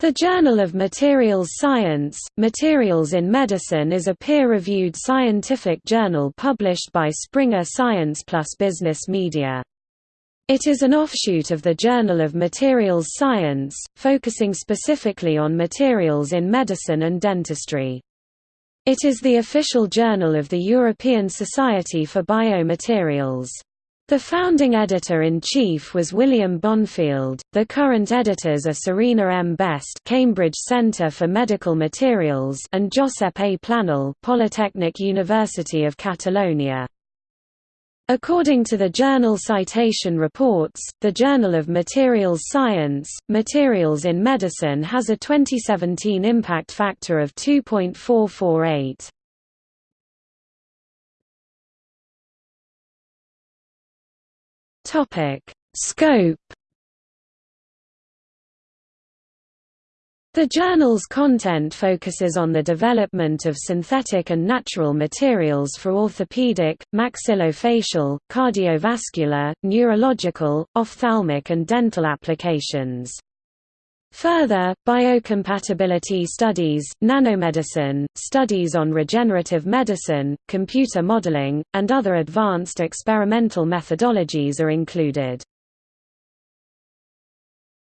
The Journal of Materials Science, Materials in Medicine is a peer-reviewed scientific journal published by Springer Science plus Business Media. It is an offshoot of the Journal of Materials Science, focusing specifically on materials in medicine and dentistry. It is the official journal of the European Society for Biomaterials. The founding editor-in-chief was William Bonfield, the current editors are Serena M. Best Cambridge Centre for Medical Materials and Josep A. Planell Polytechnic University of Catalonia. According to the Journal Citation Reports, the Journal of Materials Science, Materials in Medicine has a 2017 impact factor of 2.448. Topic: Scope The journal's content focuses on the development of synthetic and natural materials for orthopedic, maxillofacial, cardiovascular, neurological, ophthalmic and dental applications. Further, biocompatibility studies, nanomedicine, studies on regenerative medicine, computer modeling, and other advanced experimental methodologies are included.